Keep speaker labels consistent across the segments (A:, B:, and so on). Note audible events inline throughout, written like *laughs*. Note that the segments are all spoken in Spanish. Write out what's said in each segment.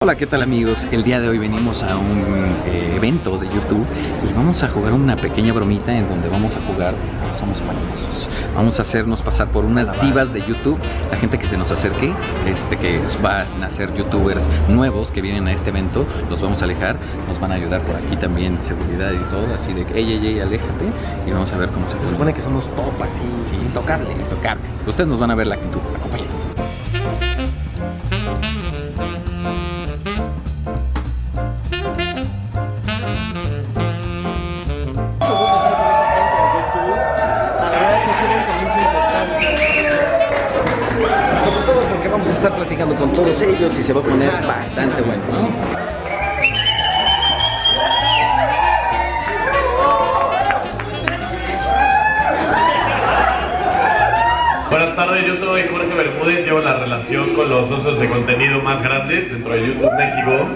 A: Hola, ¿qué tal amigos? El día de hoy venimos a un eh, evento de YouTube y vamos a jugar una pequeña bromita en donde vamos a jugar Somos Payasos. Vamos a hacernos pasar por unas divas de YouTube, la gente que se nos acerque, este que va a nacer youtubers nuevos que vienen a este evento, los vamos a alejar, nos van a ayudar por aquí también seguridad y todo, así de que ey, ey, ey, aléjate y vamos a ver cómo se
B: Se supone que somos top así,
A: Sí,
B: intocables.
A: Intocables. Ustedes nos van a ver la actitud, acompáñenos.
B: Platicando con todos ellos y se va a poner bastante bueno, ¿no?
C: Buenas tardes, yo soy Jorge Bermúdez, llevo la relación con los socios de contenido más grandes dentro de YouTube México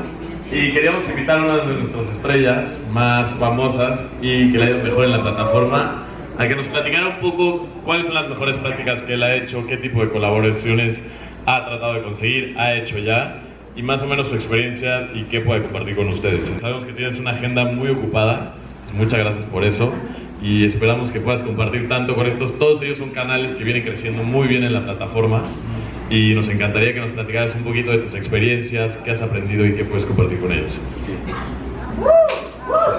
C: y queríamos invitar a una de nuestras estrellas más famosas y que le ha ido mejor en la plataforma a que nos platicara un poco cuáles son las mejores prácticas que él ha hecho, qué tipo de colaboraciones ha tratado de conseguir, ha hecho ya y más o menos su experiencia y qué puede compartir con ustedes. Sabemos que tienes una agenda muy ocupada, muchas gracias por eso y esperamos que puedas compartir tanto con estos. Todos ellos son canales que vienen creciendo muy bien en la plataforma y nos encantaría que nos platicaras un poquito de tus experiencias, qué has aprendido y qué puedes compartir con ellos.
D: Hola,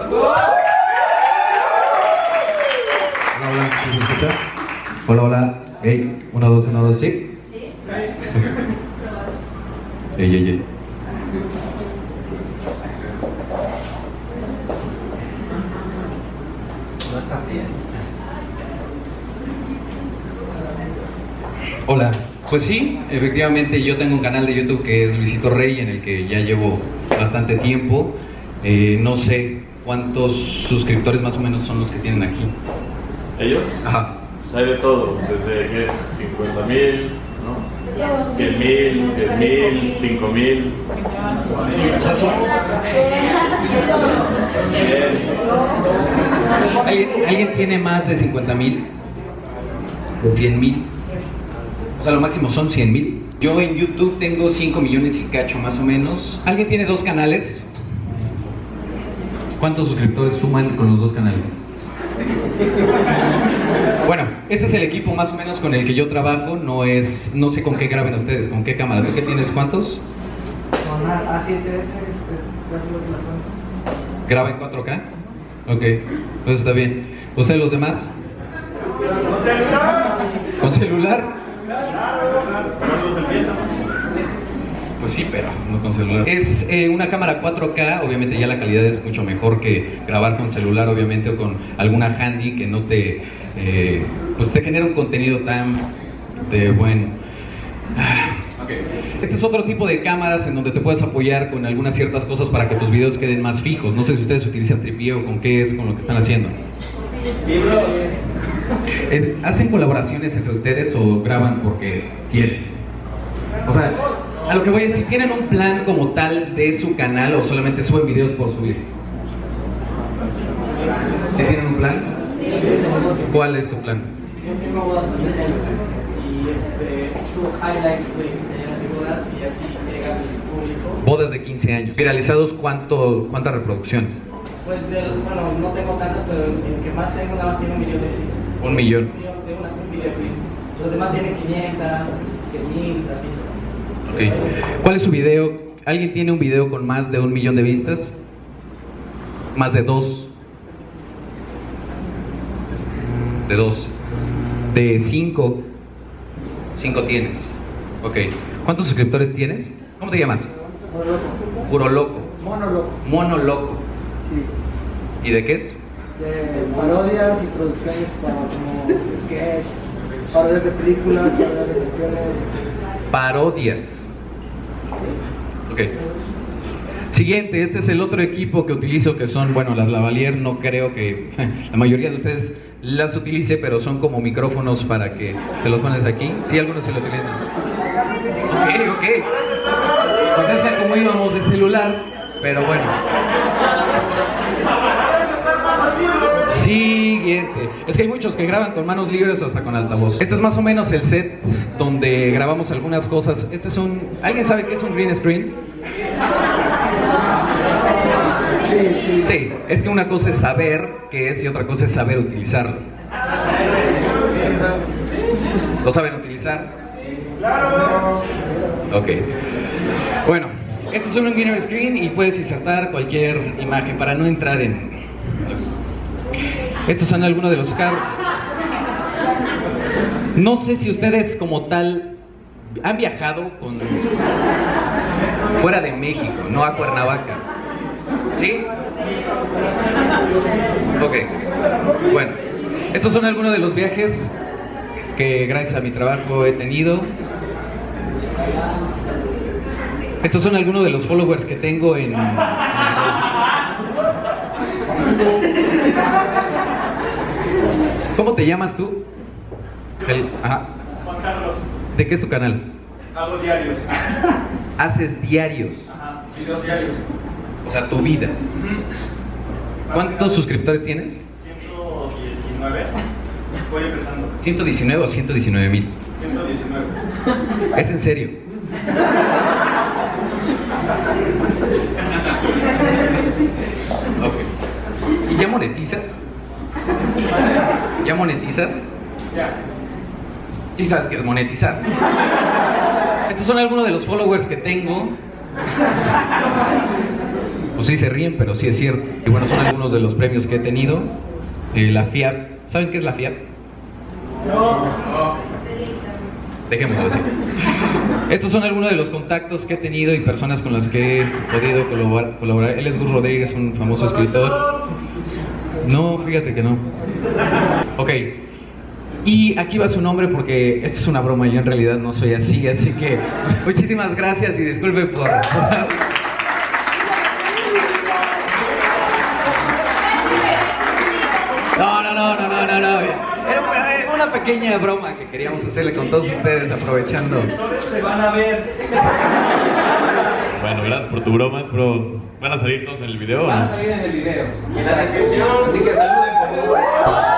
D: hola, ¿sí ¿me escucha? Hola, hola. Hey, uno, dos, uno, dos, ¿sí? Ey, ey, ey. Hola, pues sí, efectivamente yo tengo un canal de YouTube que es Luisito Rey en el que ya llevo bastante tiempo. Eh, no sé cuántos suscriptores más o menos son los que tienen aquí.
C: ¿Ellos?
D: Ajá.
C: Pues hay de todo, desde que 50 mil, ¿no? 100 mil, 10 mil, 5 mil.
D: O sea, son- ¿Alguien, alguien tiene más de 50 mil? ¿De 100 mil? O sea, lo máximo son 100 mil. Yo en YouTube tengo 5 millones y cacho más o menos. ¿Alguien tiene dos canales? ¿Cuántos suscriptores suman con los dos canales? Este es el equipo más o menos con el que yo trabajo. No es, no sé con qué graben ustedes, con qué cámara. ¿Tú qué tienes? ¿Cuántos?
E: Con A- A7S es, casi lo que la son.
D: ¿Graba en 4K? Ok, pues está bien. ¿Ustedes los demás? ¿Con celular? Pues sí, pero no con celular. Es eh, una cámara 4K, obviamente ya la calidad es mucho mejor que grabar con celular, obviamente, o con alguna handy que no te, eh, pues te genera un contenido tan de buen... Ah, ok. Este es otro tipo de cámaras en donde te puedes apoyar con algunas ciertas cosas para que tus videos queden más fijos. No sé si ustedes utilizan tripié o con qué es con lo que están haciendo. Es- ¿Hacen colaboraciones entre ustedes o graban porque quieren? O sea, a lo que voy es si tienen un plan como tal de su canal o solamente suben videos por subir. ¿Sí tienen un plan? ¿Cuál es tu plan?
E: Yo tengo bodas años y este, subo highlights de quinceañeras y bodas y así llega al público.
D: Bodas de 15 años. ¿Viralizados cuánto, cuántas reproducciones?
E: Pues del, bueno, no tengo tantas, pero el que más tengo nada más tiene un millón de visitas.
D: Un millón.
E: Un millón de una, un video. Los demás tienen 500, 100 mil, así.
D: Ok. ¿Cuál es su video? ¿Alguien tiene un video con más de un millón de vistas? ¿Más de dos? De dos. De cinco. Cinco tienes. Ok. ¿Cuántos suscriptores tienes? ¿Cómo te llamas? Puro loco.
E: Mono loco.
D: Mono loco.
E: Sí.
D: ¿Y de qué es?
E: De parodias y producciones para como sketch, parodias de películas, parodias de canciones.
D: Parodias. Ok. Siguiente, este es el otro equipo que utilizo que son, bueno, las lavalier, no creo que *laughs* la mayoría de ustedes las utilice, pero son como micrófonos para que te los pones aquí. Sí, algunos se lo utilizan. Ok, ok. Pues esa como íbamos de celular, pero bueno. Eh, es que hay muchos que graban con manos libres o hasta con altavoz. Este es más o menos el set donde grabamos algunas cosas. Este es un... ¿Alguien sabe qué es un green screen? Sí, es que una cosa es saber qué es y otra cosa es saber utilizarlo. ¿Lo saben utilizar? Claro. Ok. Bueno, este es un green screen y puedes insertar cualquier imagen para no entrar en... Estos son algunos de los carros. No sé si ustedes como tal han viajado con... fuera de México, no a Cuernavaca. ¿Sí? Ok. Bueno, estos son algunos de los viajes que gracias a mi trabajo he tenido. Estos son algunos de los followers que tengo en... ¿Cómo te llamas tú? El- ajá.
F: Juan Carlos,
D: ¿De qué es tu canal?
F: hago diarios. *laughs*
D: Haces diarios,
F: Ajá, videos diarios.
D: o sea, tu vida. ¿Cuántos suscriptores tienes?
F: 119. Voy empezando.
D: 119 o 119 mil.
F: 119.
D: ¿Es en serio? *laughs* Ok. ¿Y ya monetizas? ¿Ya monetizas?
F: Ya.
D: Sí sabes qué es monetizar. Estos son algunos de los followers que tengo. Pues sí se ríen, pero sí es cierto. Y bueno, son algunos de los premios que he tenido. Eh, la FIAP. ¿Saben qué es la FIAP? Dejémoslo así. Estos son algunos de los contactos que he tenido y personas con las que he podido colaborar. colaborar. Él es Gus Rodríguez, un famoso escritor. No, fíjate que no. Ok. Y aquí va su nombre porque esto es una broma, yo en realidad no soy así, así que muchísimas gracias y disculpe por... No, no, no, no, no, no, no. Era una- pequeña broma que queríamos hacerle con todos ustedes aprovechando.
F: Se van a ver.
C: Bueno, gracias por tu broma, pero ¿van a salir todos en el video?
B: Van a salir en el video. Y en la descripción, así que saluden por favor.